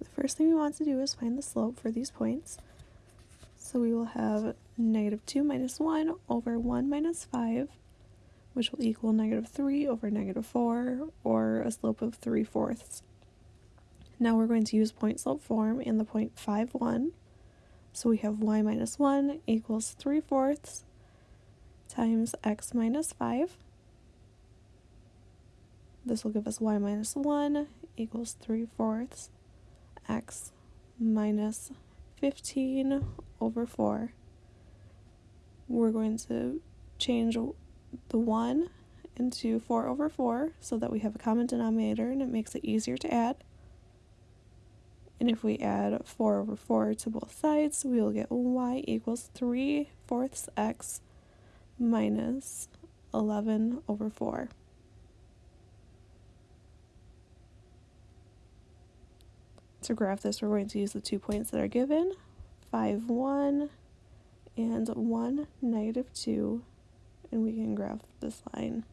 The first thing we want to do is find the slope for these points. So we will have negative 2 minus 1 over 1 minus 5, which will equal negative 3 over negative 4, or a slope of 3 fourths. Now we're going to use point slope form in the point 5, 1. So we have y minus 1 equals 3 fourths times x minus 5. This will give us y minus 1 equals 3 fourths x minus 15 over 4. We're going to change the 1 into 4 over 4 so that we have a common denominator and it makes it easier to add. And if we add 4 over 4 to both sides, we will get y equals 3 fourths x minus 11 over 4. To graph this, we're going to use the two points that are given, 5, 1, and 1, negative 2, and we can graph this line.